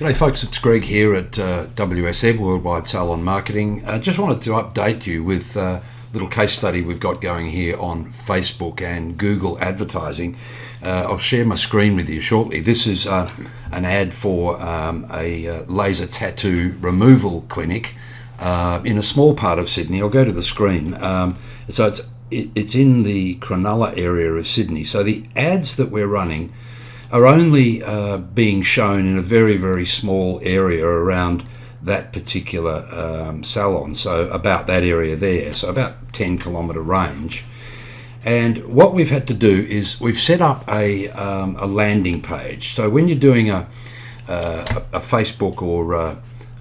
G'day folks, it's Greg here at uh, WSM, Worldwide Salon Marketing. I uh, just wanted to update you with a uh, little case study we've got going here on Facebook and Google advertising. Uh, I'll share my screen with you shortly. This is uh, an ad for um, a uh, laser tattoo removal clinic in a small part of Sydney. I'll go to the screen. Um, so it's, it, it's in the Cronulla area of Sydney. So the ads that we're running are only uh, being shown in a very, very small area around that particular um, salon, so about that area there, so about 10 kilometre range. And what we've had to do is we've set up a, um, a landing page. So when you're doing a, uh, a Facebook or, uh,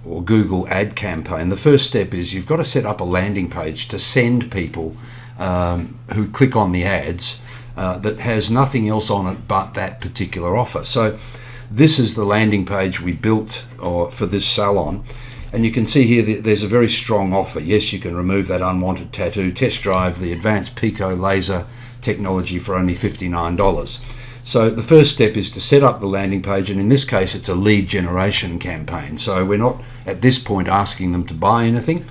or Google ad campaign, the first step is you've got to set up a landing page to send people um, who click on the ads uh, that has nothing else on it but that particular offer. So this is the landing page we built or, for this salon. And you can see here that there's a very strong offer. Yes, you can remove that unwanted tattoo, test drive the advanced Pico laser technology for only $59. So the first step is to set up the landing page, and in this case, it's a lead generation campaign. So we're not at this point asking them to buy anything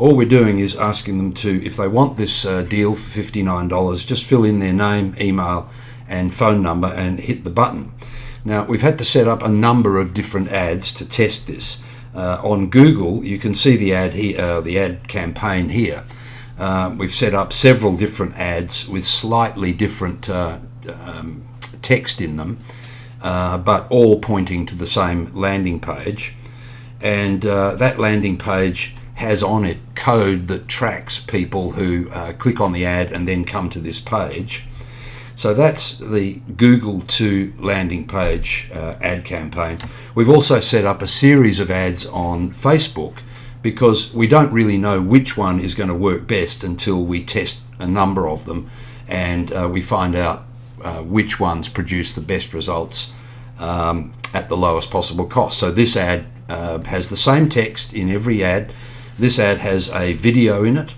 all we're doing is asking them to, if they want this uh, deal for $59, just fill in their name, email, and phone number and hit the button. Now, we've had to set up a number of different ads to test this. Uh, on Google, you can see the ad here, uh, the ad campaign here. Uh, we've set up several different ads with slightly different uh, um, text in them, uh, but all pointing to the same landing page. And that landing page has on it code that tracks people who uh, click on the ad and then come to this page. So that's the Google to landing page uh, ad campaign. We've also set up a series of ads on Facebook because we don't really know which one is going to work best until we test a number of them and uh, we find out uh, which ones produce the best results um, at the lowest possible cost. So this ad uh, has the same text in every ad this ad has a video in it.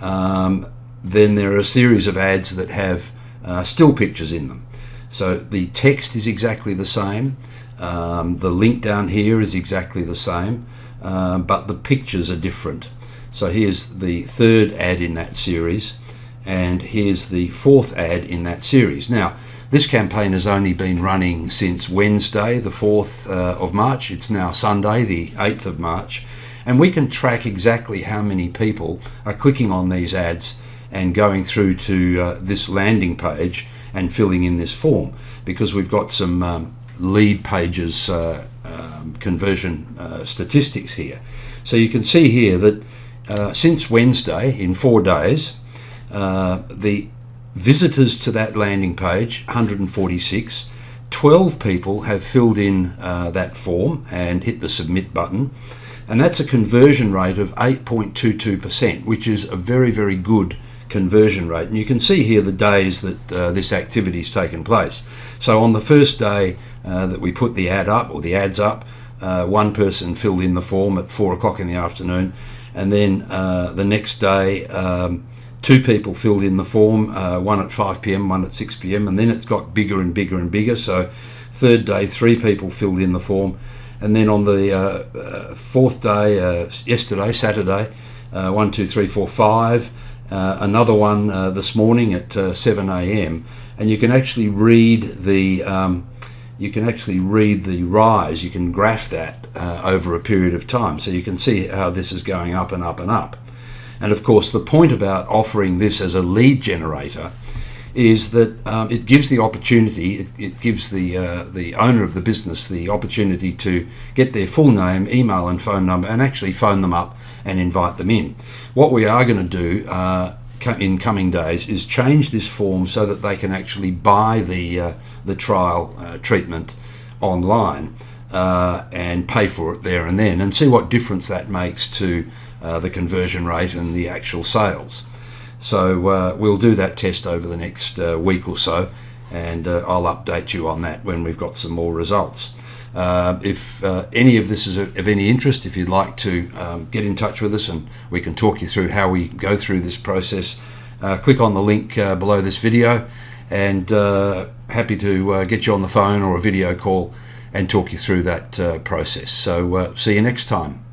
Um, then there are a series of ads that have uh, still pictures in them. So the text is exactly the same. Um, the link down here is exactly the same, uh, but the pictures are different. So here's the third ad in that series, and here's the fourth ad in that series. Now, this campaign has only been running since Wednesday, the 4th uh, of March. It's now Sunday, the 8th of March and we can track exactly how many people are clicking on these ads and going through to uh, this landing page and filling in this form because we've got some um, Leadpages uh, um, conversion uh, statistics here. So you can see here that uh, since Wednesday, in four days, uh, the visitors to that landing page, 146, 12 people have filled in uh, that form and hit the submit button and that's a conversion rate of 8.22%, which is a very, very good conversion rate. And you can see here the days that uh, this activity has taken place. So on the first day uh, that we put the ad up, or the ads up, uh, one person filled in the form at 4 o'clock in the afternoon, and then uh, the next day, um, two people filled in the form, uh, one at 5 p.m., one at 6 p.m., and then it's got bigger and bigger and bigger. So third day, three people filled in the form, and then on the uh, uh, fourth day, uh, yesterday, Saturday, one, two, three, four, five. another one this morning at 7 a.m. And you can actually read the um, you can actually read the rise. You can graph that uh, over a period of time, so you can see how this is going up and up and up. And of course, the point about offering this as a lead generator is that um, it gives the opportunity, it, it gives the uh, the owner of the business the opportunity to get their full name, email, and phone number, and actually phone them up and invite them in. What we are going to do uh, in coming days is change this form so that they can actually buy the uh, the trial uh, treatment online uh, and pay for it there and then, and see what difference that makes to uh, the conversion rate and the actual sales. So uh, we'll do that test over the next uh, week or so, and uh, I'll update you on that when we've got some more results. Uh, if uh, any of this is of any interest, if you'd like to um, get in touch with us and we can talk you through how we go through this process, uh, click on the link below this video and happy to get you on the phone or a video call and talk you through that process. So, see you next time.